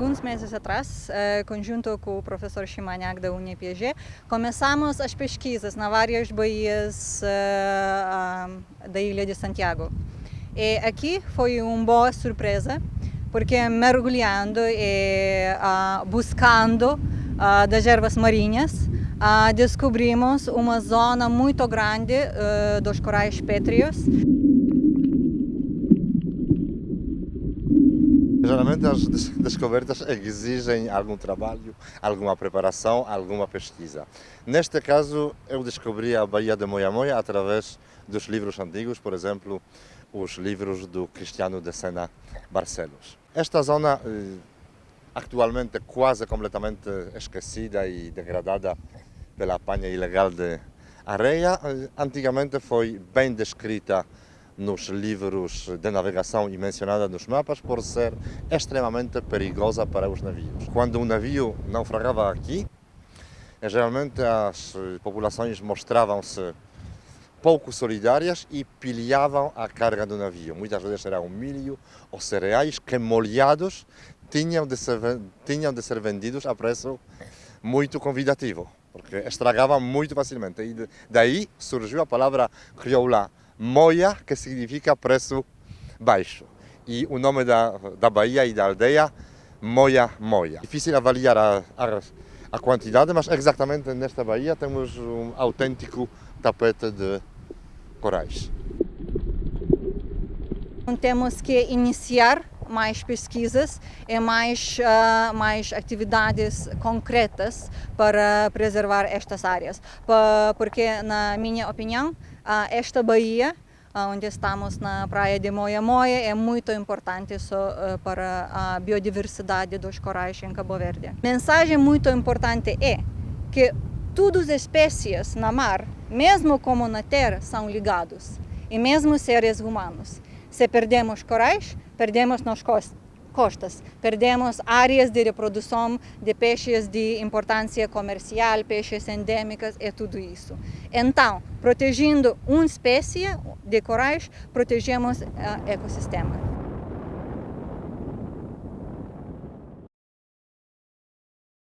alguns meses atrás, eh, conjunto com o professor Chimanhac da UniPG, começamos as pesquisas na várias baías uh, da Ilha de Santiago. E aqui foi uma boa surpresa, porque mergulhando e uh, buscando uh, das ervas marinhas, descobrimos uma zona muito grande dos corais pétreos. Geralmente as descobertas exigem algum trabalho, alguma preparação, alguma pesquisa. Neste caso, eu descobri a Baía de Moia através dos livros antigos, por exemplo, os livros do Cristiano de Sena Barcelos. Esta zona, eh, atualmente quase completamente esquecida e degradada pela apanha ilegal de areia, eh, antigamente foi bem descrita nos livros de navegação e mencionada nos mapas por ser extremamente perigosa para os navios. Quando um navio naufragava aqui, geralmente as populações mostravam-se pouco solidárias e pilhavam a carga do navio. Muitas vezes eram milho ou cereais que molhados tinham de ser, tinham de ser vendidos a preço muito convidativo, porque estragavam muito facilmente. E daí surgiu a palavra crioula, Moia, que significa preço baixo. E o nome da, da Bahia e da aldeia, Moia Moia. Difícil avaliar a, a, a quantidade, mas exatamente nesta Bahia temos um autêntico tapete de corais. Temos que iniciar mais pesquisas e mais, uh, mais atividades concretas para preservar estas áreas, porque, na minha opinião, esta baía, onde estamos na praia de Moia Moia, é muito importante para a biodiversidade dos corais em Cabo Verde. Mensagem muito importante é que todas as espécies na mar, mesmo como na terra, são ligados, e mesmo seres humanos. Se perdemos corais, perdemos nos costas costas. Perdemos áreas de reprodução de peixes de importância comercial, peixes endêmicos e tudo isso. Então, protegendo uma espécie de corais, protegemos o ecossistema.